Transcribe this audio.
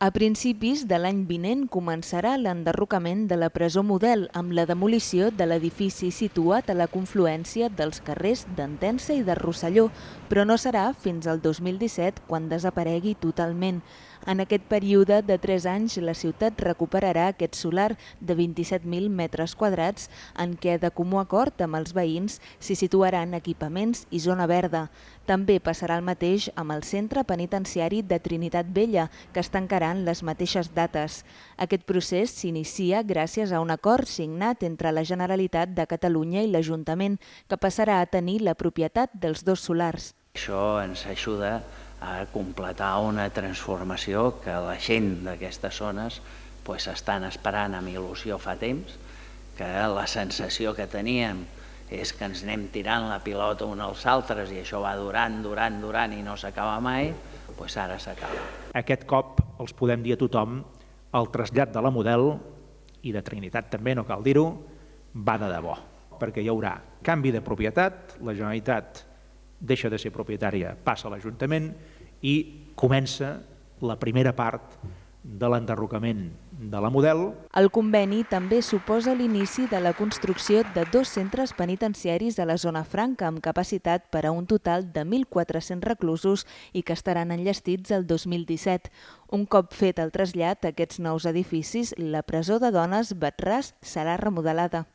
A principis de l'any vinent començarà l'enderrocament de la presó model amb la demolició de l'edifici situat a la confluència dels carrers d'Entença i de Rosselló, però no serà fins al 2017 quan desaparegui totalment. En aquest període de 3 anys, la ciutat recuperarà aquest solar de 27.000 metres quadrats en què, de comú acord amb els veïns, s'hi situaran equipaments i zona verda. També passarà el mateix amb el centre penitenciari de Trinitat Vella, que es tancarà en les mateixes dates. Aquest procés s'inicia gràcies a un acord signat entre la Generalitat de Catalunya i l'Ajuntament, que passarà a tenir la propietat dels dos solars. Això ens ajuda a completar una transformació que la gent d'aquestes zones pues, estan esperant amb il·lusió fa temps, que la sensació que teníem és que ens anem tirant la pilota uns als altres i això va durant, durant, durant i no s'acaba mai, doncs ara s'acaba. Aquest cop els podem dir a tothom el trasllat de la model i de Trinitat també, no cal dir-ho, va de debò, perquè hi haurà canvi de propietat, la Generalitat deixa de ser propietària, passa a l'Ajuntament i comença la primera part de l'enderrocament de la model. El conveni també suposa l'inici de la construcció de dos centres penitenciaris a la zona franca amb capacitat per a un total de 1.400 reclusos i que estaran enllestits el 2017. Un cop fet el trasllat a aquests nous edificis, la presó de dones Batràs serà remodelada.